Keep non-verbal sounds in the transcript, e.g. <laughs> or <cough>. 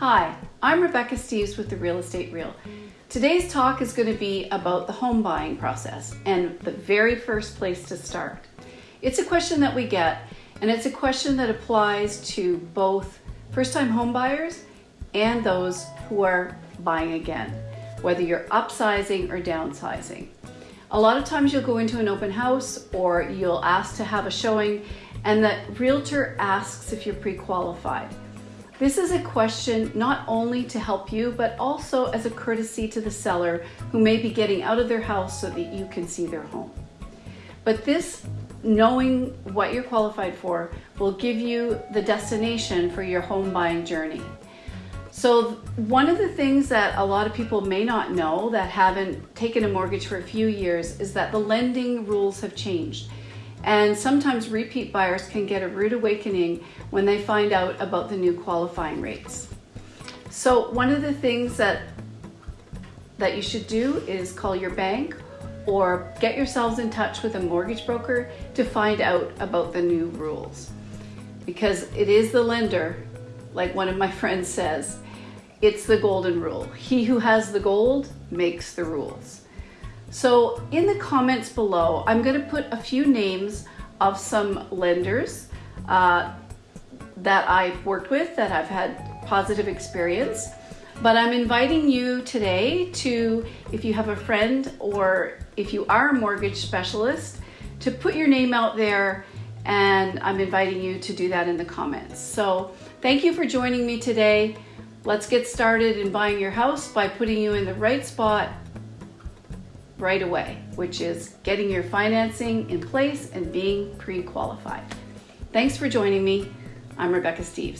Hi, I'm Rebecca Steves with the Real Estate Reel. Today's talk is going to be about the home buying process and the very first place to start. It's a question that we get, and it's a question that applies to both first time home buyers and those who are buying again, whether you're upsizing or downsizing. A lot of times you'll go into an open house or you'll ask to have a showing, and the realtor asks if you're pre qualified. This is a question not only to help you, but also as a courtesy to the seller who may be getting out of their house so that you can see their home. But this, knowing what you're qualified for, will give you the destination for your home buying journey. So, one of the things that a lot of people may not know that haven't taken a mortgage for a few years is that the lending rules have changed. And sometimes repeat buyers can get a rude awakening when they find out about the new qualifying rates. So one of the things that that you should do is call your bank or get yourselves in touch with a mortgage broker to find out about the new rules. Because it is the lender, like one of my <laughs> friends says, it's the golden rule. He who has the gold makes the rules. So in the comments below, I'm going to put a few names of some lenders uh, that I've worked with that I've had positive experience. But I'm inviting you today to, if you have a friend or if you are a mortgage specialist, to put your name out there and I'm inviting you to do that in the comments. So thank you for joining me today. Let's get started in buying your house by putting you in the right spot right away, which is getting your financing in place and being pre-qualified. Thanks for joining me. I'm Rebecca Steves.